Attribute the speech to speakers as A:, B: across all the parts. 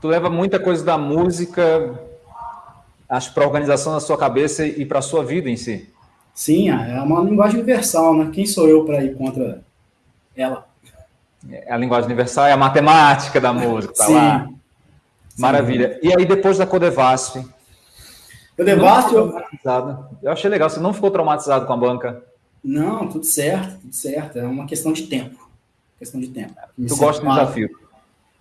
A: Tu leva muita coisa da música, acho, para a organização da sua cabeça e para a sua vida em si.
B: Sim, é uma linguagem universal, né? Quem sou eu para ir contra ela?
A: É a linguagem universal é a matemática da música, tá Sim. lá. Maravilha. Sim. E aí, depois da Codevasf?
B: Codevasf, eu...
A: eu achei legal. Você não ficou traumatizado com a banca?
B: Não, tudo certo, tudo certo. É uma questão de tempo. Questão de tempo.
A: Tu gosta do desafio?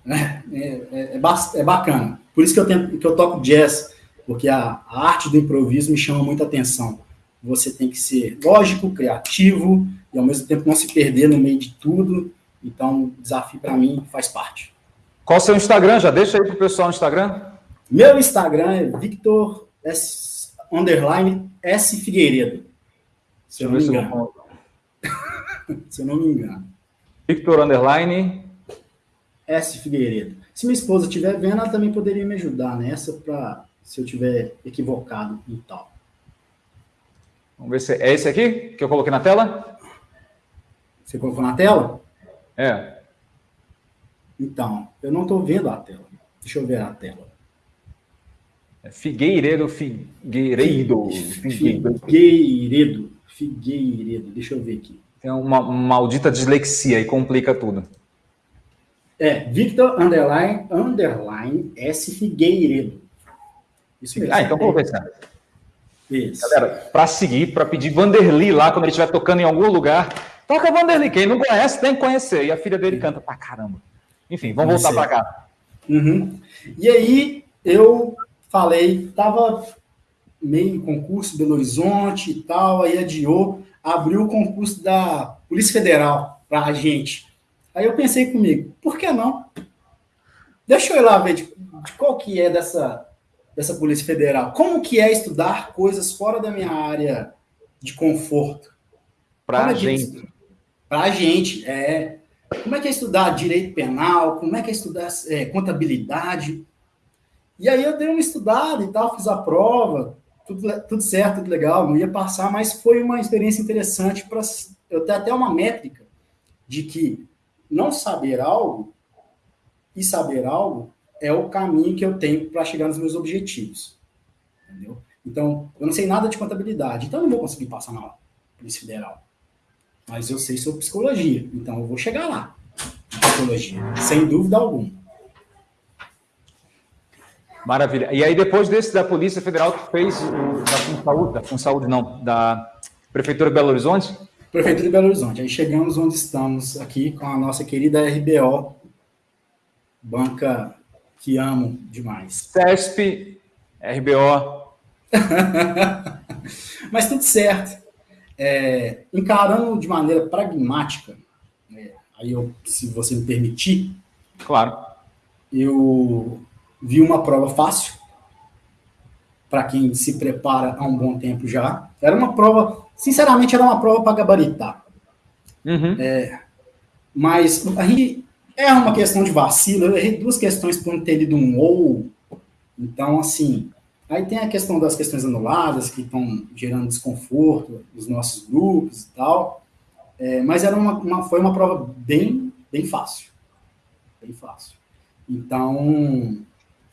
B: É, é, é, é, bacana. Por isso que eu, tento, que eu toco jazz, porque a, a arte do improviso me chama muita atenção. Você tem que ser lógico, criativo e ao mesmo tempo não se perder no meio de tudo. Então, o desafio para mim faz parte.
A: Qual o seu Instagram? Já deixa aí pro pessoal no Instagram.
B: Meu Instagram é Victor S, underline S Figueiredo. Se eu não me engano. se eu não me engano.
A: Victor underline
B: S Figueiredo. Se minha esposa estiver vendo, ela também poderia me ajudar nessa para se eu tiver equivocado e tal.
A: Vamos ver se é esse aqui que eu coloquei na tela.
B: Você colocou na tela?
A: É.
B: Então, eu não estou vendo a tela. Deixa eu ver a tela.
A: É Figueiredo, Figueiredo.
B: Figueiredo. Figueiredo. Deixa eu ver aqui.
A: Tem uma, maldita dislexia e complica tudo.
B: É, Victor Underline, Underline S Figueiredo.
A: Isso mesmo. Ah, então vou ver Isso. Galera, para seguir, para pedir Vanderly lá, quando ele estiver tocando em algum lugar, toca Vanderly. Quem não conhece, tem que conhecer. E a filha dele canta pra caramba. Enfim, vamos voltar para cá.
B: Uhum. E aí, eu falei, tava meio em concurso Belo Horizonte e tal, aí adiou, abriu o concurso da Polícia Federal para a gente. Aí eu pensei comigo, por que não? Deixa eu ir lá ver de, de qual que é dessa, dessa Polícia Federal. Como que é estudar coisas fora da minha área de conforto?
A: Para a gente.
B: Para a gente, é. Como é que é estudar direito penal? Como é que é estudar é, contabilidade? E aí eu dei uma estudada e tal, fiz a prova, tudo, tudo certo, tudo legal, não ia passar, mas foi uma experiência interessante para eu ter até uma métrica de que não saber algo e saber algo é o caminho que eu tenho para chegar nos meus objetivos. Entendeu? Então, eu não sei nada de contabilidade, então eu não vou conseguir passar na Polícia Federal. Mas eu sei sobre psicologia, então eu vou chegar lá. Psicologia, sem dúvida alguma.
A: Maravilha. E aí, depois desse da Polícia Federal, tu fez o da FunSaúde, da FunSaúde não, da Prefeitura de Belo Horizonte?
B: Prefeitura de Belo Horizonte. Aí chegamos onde estamos aqui com a nossa querida RBO, banca que amo demais.
A: CESP, RBO.
B: Mas tudo certo. É, encarando de maneira pragmática, é, aí eu, se você me permitir,
A: claro,
B: eu vi uma prova fácil para quem se prepara há um bom tempo já. Era uma prova, sinceramente, era uma prova para gabaritar.
A: Uhum.
B: É, mas aí é uma questão de vacilo. Eu errei duas questões por não ter lido um ou. Então, assim, Aí tem a questão das questões anuladas, que estão gerando desconforto nos nossos grupos e tal. É, mas era uma, uma, foi uma prova bem, bem fácil. Bem fácil. Então,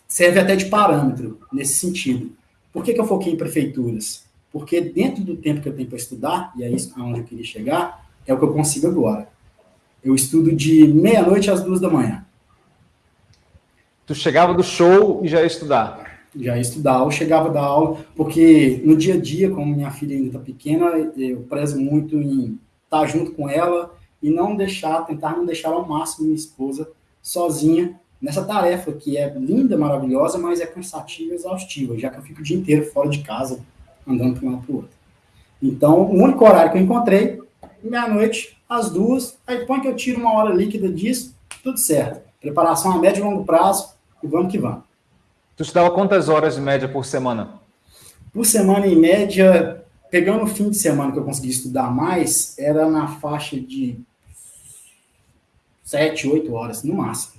B: serve até de parâmetro nesse sentido. Por que, que eu foquei em prefeituras? Porque dentro do tempo que eu tenho para estudar, e é isso aonde eu queria chegar, é o que eu consigo agora. Eu estudo de meia-noite às duas da manhã.
A: Tu chegava do show e já ia estudar?
B: já ia estudar, ou chegava da aula, porque no dia a dia, como minha filha ainda está pequena, eu prezo muito em estar junto com ela e não deixar, tentar não deixar ao máximo minha esposa sozinha nessa tarefa que é linda, maravilhosa, mas é cansativa e exaustiva, já que eu fico o dia inteiro fora de casa, andando para um lado para o outro. Então, o único horário que eu encontrei, meia-noite, às duas, aí põe que eu tiro uma hora líquida disso, tudo certo. Preparação a médio e longo prazo, e vamos que vamos.
A: Tu estudava quantas horas de média por semana?
B: Por semana, em média, pegando o fim de semana que eu consegui estudar mais, era na faixa de sete, oito horas, no máximo.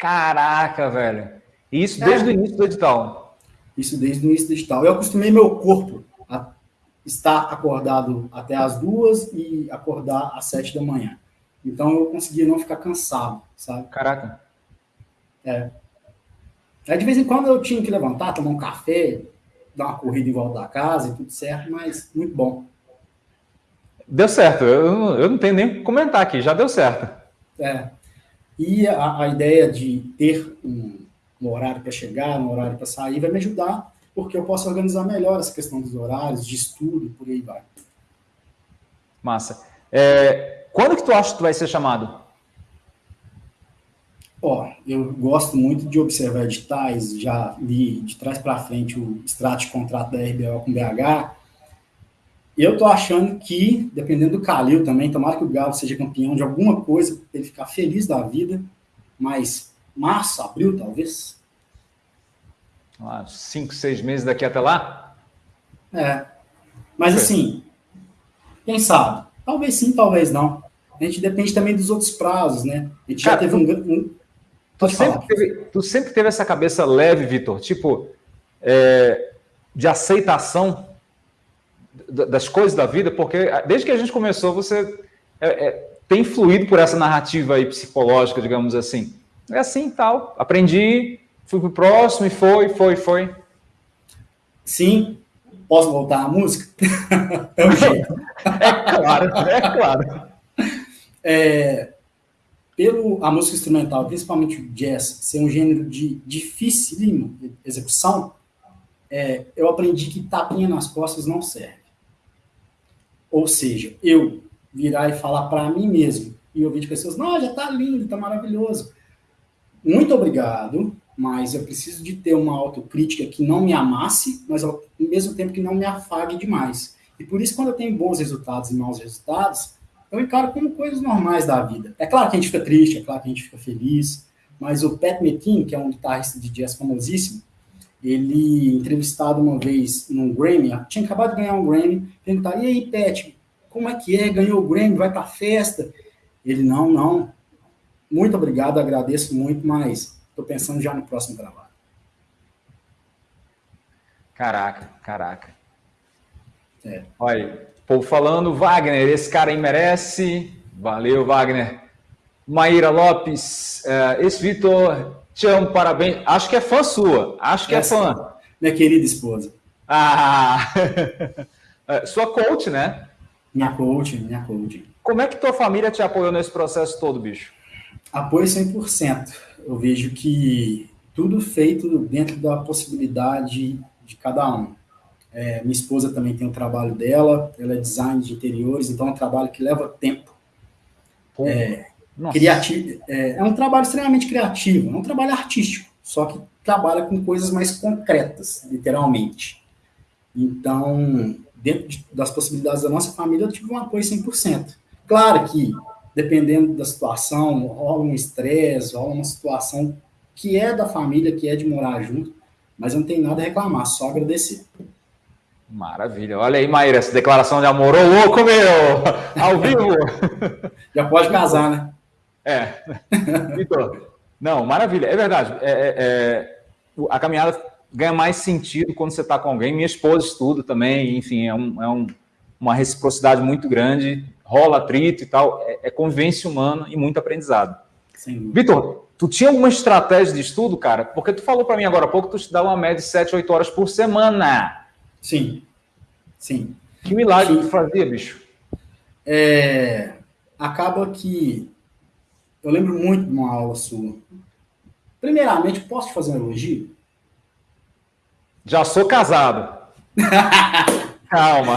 A: Caraca, velho. Isso desde é. o início do edital?
B: Isso desde o início do edital. Eu acostumei meu corpo a estar acordado até as duas e acordar às sete da manhã. Então eu conseguia não ficar cansado, sabe?
A: Caraca.
B: É. Aí de vez em quando eu tinha que levantar, tomar um café, dar uma corrida em volta da casa e tudo certo, mas muito bom.
A: Deu certo, eu, eu não tenho nem o que comentar aqui, já deu certo.
B: É. E a, a ideia de ter um, um horário para chegar, um horário para sair, vai me ajudar, porque eu posso organizar melhor essa questão dos horários, de estudo, por aí vai.
A: Massa. É, quando que tu acha que tu vai ser chamado?
B: Ó, eu gosto muito de observar editais, já li de trás para frente o extrato de contrato da RBO com BH. Eu tô achando que, dependendo do Calil também, tomara que o Galo seja campeão de alguma coisa, para ele ficar feliz da vida, mas março, abril, talvez.
A: Ah, cinco, seis meses daqui até lá?
B: É. Mas assim, quem sabe? Talvez sim, talvez não. A gente depende também dos outros prazos, né? A gente Cara, já teve um, um,
A: Tu sempre, teve, tu sempre teve essa cabeça leve, Vitor, tipo, é, de aceitação das coisas da vida, porque desde que a gente começou, você é, é, tem fluído por essa narrativa aí psicológica, digamos assim. É assim tal. Aprendi, fui pro próximo e foi, foi, foi.
B: Sim. Posso voltar à música? é o jeito.
A: é claro, é claro.
B: É, pelo a música instrumental, principalmente o jazz, ser um gênero de difícil execução, é, eu aprendi que tapinha nas costas não serve. Ou seja, eu virar e falar para mim mesmo e ouvir de pessoas, não, já está lindo, está maravilhoso. Muito obrigado, mas eu preciso de ter uma autocrítica que não me amasse, mas ao mesmo tempo que não me afague demais. E por isso, quando eu tenho bons resultados e maus resultados, eu encaro como coisas normais da vida. É claro que a gente fica triste, é claro que a gente fica feliz, mas o Pat Metheny, que é um guitarrista de jazz famosíssimo, ele, entrevistado uma vez num Grammy, tinha acabado de ganhar um Grammy, perguntaram, e aí, Pat, como é que é? Ganhou o Grammy, vai pra festa? Ele, não, não, muito obrigado, agradeço muito, mas estou pensando já no próximo trabalho.
A: Caraca, caraca. É. Olha, povo falando, Wagner, esse cara aí merece. Valeu, Wagner. Maíra Lopes, uh, esse Vitor, te amo, parabéns. Acho que é fã sua, acho que é Essa, é fã.
B: Minha querida esposa.
A: Ah, é, sua coach, né?
B: Minha coach, minha coach.
A: Como é que tua família te apoiou nesse processo todo, bicho?
B: Apoio 100%. Eu vejo que tudo feito dentro da possibilidade de cada um. É, minha esposa também tem o trabalho dela, ela é design de interiores, então é um trabalho que leva tempo. É, criativo, é, é, um trabalho extremamente criativo, é um trabalho artístico, só que trabalha com coisas mais concretas, literalmente. Então, dentro de, das possibilidades da nossa família, eu tive um apoio 100%. Claro que, dependendo da situação, rola um estresse, rola uma situação que é da família, que é de morar junto, mas eu não tenho nada a reclamar, só agradecer.
A: Maravilha. Olha aí, Maíra, essa declaração de amor. Ô, louco, meu! Ao vivo!
B: Já pode casar, né?
A: É. Vitor, não, maravilha. É verdade. É, é, é a caminhada ganha mais sentido quando você está com alguém. Minha esposa estuda também, enfim, é, um, é um, uma reciprocidade muito grande. Rola atrito e tal. É, é convivência humana e muito aprendizado. Vitor, tu tinha alguma estratégia de estudo, cara? Porque tu falou para mim agora há pouco que tu estudava uma média de 7, 8 horas por semana.
B: Sim, sim.
A: Que milagre que tu fazia, bicho?
B: É, acaba que eu lembro muito de uma aula sua. Primeiramente, posso te fazer um elogio?
A: Já sou casado. Calma.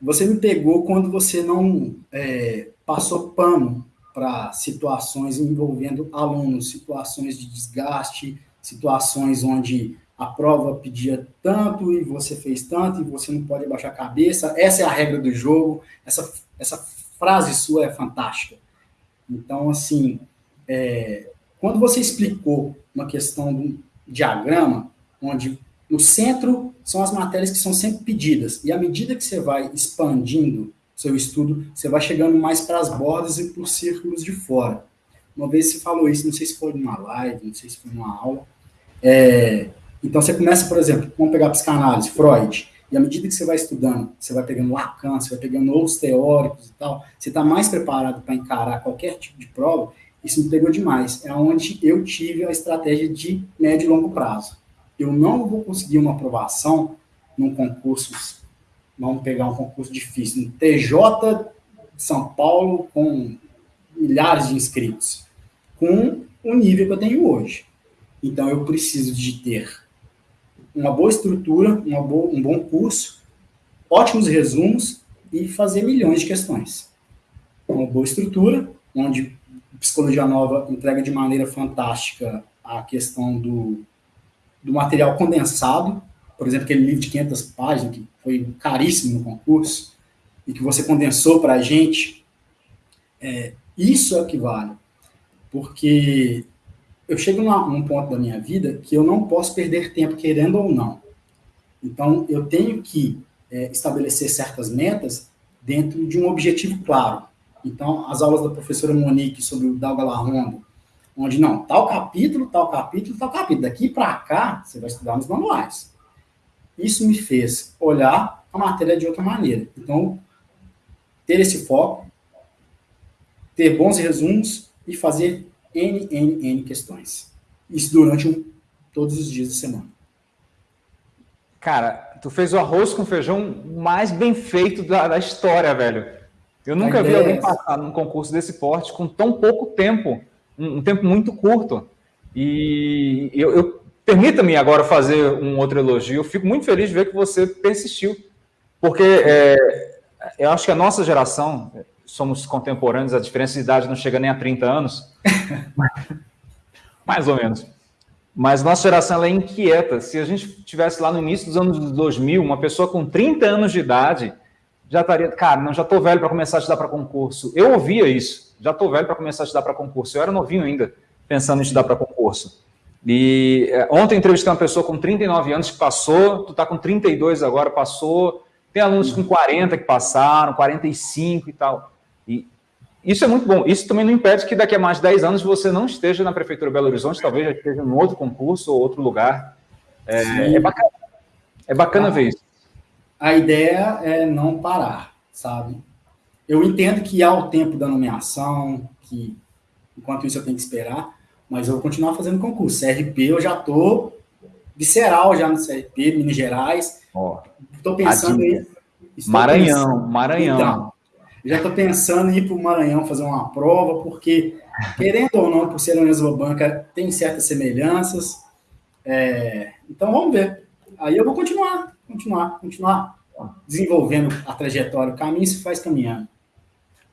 B: Você me pegou quando você não é, passou pano para situações envolvendo alunos, situações de desgaste, situações onde a prova pedia tanto e você fez tanto e você não pode abaixar a cabeça. Essa é a regra do jogo. Essa, essa frase sua é fantástica. Então, assim, é, quando você explicou uma questão de um diagrama, onde no centro são as matérias que são sempre pedidas, e à medida que você vai expandindo seu estudo, você vai chegando mais para as bordas e para os círculos de fora. Uma vez você falou isso, não sei se foi numa live, não sei se foi numa aula, é, então, você começa, por exemplo, vamos pegar a psicanálise, Freud. E à medida que você vai estudando, você vai pegando Lacan, você vai pegando outros teóricos e tal, você está mais preparado para encarar qualquer tipo de prova, isso me pegou demais. É onde eu tive a estratégia de médio e longo prazo. Eu não vou conseguir uma aprovação num concurso, vamos pegar um concurso difícil, no TJ de São Paulo, com milhares de inscritos, com o nível que eu tenho hoje. Então, eu preciso de ter uma boa estrutura, uma boa, um bom curso, ótimos resumos e fazer milhões de questões. Uma boa estrutura, onde Psicologia Nova entrega de maneira fantástica a questão do, do material condensado, por exemplo, aquele livro de 500 páginas, que foi caríssimo no concurso, e que você condensou para a gente, é, isso é o que vale. Porque eu chego num ponto da minha vida que eu não posso perder tempo querendo ou não. Então, eu tenho que é, estabelecer certas metas dentro de um objetivo claro. Então, as aulas da professora Monique sobre o Dalga Larronda, onde não, tal capítulo, tal capítulo, tal capítulo. Daqui para cá, você vai estudar nos manuais. Isso me fez olhar a matéria de outra maneira. Então, ter esse foco, ter bons resumos e fazer N, N, N questões. Isso durante um, todos os dias da semana.
A: Cara, tu fez o arroz com feijão mais bem feito da, da história, velho. Eu nunca vi alguém é passar num concurso desse porte com tão pouco tempo, um, um tempo muito curto. E eu, eu permita-me agora fazer um outro elogio. Eu fico muito feliz de ver que você persistiu, porque é, eu acho que a nossa geração, somos contemporâneos, a diferença de idade não chega nem a 30 anos. Mais ou menos. Mas nossa geração é inquieta. Se a gente tivesse lá no início dos anos 2000, uma pessoa com 30 anos de idade já estaria, cara, não, já estou velho para começar a estudar para concurso. Eu ouvia isso, já estou velho para começar a estudar para concurso. Eu era novinho ainda, pensando em estudar para concurso. E é, ontem entrevistei uma pessoa com 39 anos que passou, tu está com 32 agora, passou. Tem alunos com 40 que passaram, 45 e tal. E isso é muito bom. Isso também não impede que daqui a mais de 10 anos você não esteja na Prefeitura Belo Horizonte, talvez já esteja em outro concurso ou outro lugar. É, é bacana, é bacana ah, ver isso.
B: A ideia é não parar, sabe? Eu entendo que há o tempo da nomeação, que enquanto isso eu tenho que esperar, mas eu vou continuar fazendo concurso. CRP eu já estou visceral já no CRP, Minas Gerais.
A: Estou pensando em. Maranhão, pensando, Maranhão. Então,
B: já estou pensando em ir para o Maranhão fazer uma prova, porque, querendo ou não, por ser uma banca, tem certas semelhanças. É, então, vamos ver. Aí eu vou continuar, continuar, continuar desenvolvendo a trajetória. O caminho se faz caminhando.